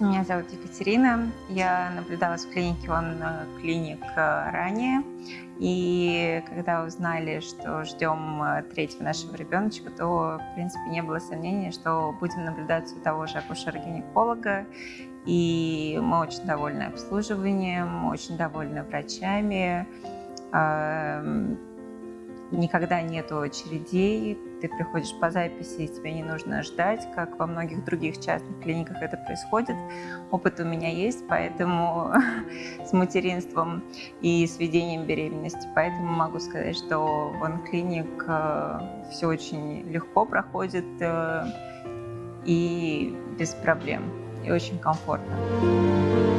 Меня зовут Екатерина. Я наблюдалась в клинике он клиник ранее. И когда узнали, что ждем э, третьего нашего ребеночка, то, в принципе, не было сомнений, что будем наблюдать у того же акушера-гинеколога. И мы очень довольны обслуживанием, очень довольны врачами никогда нет очередей, ты приходишь по записи, и тебе не нужно ждать, как во многих других частных клиниках это происходит. Опыт у меня есть, поэтому с материнством и с ведением беременности, поэтому могу сказать, что в онклиник э, все очень легко проходит э, и без проблем, и очень комфортно.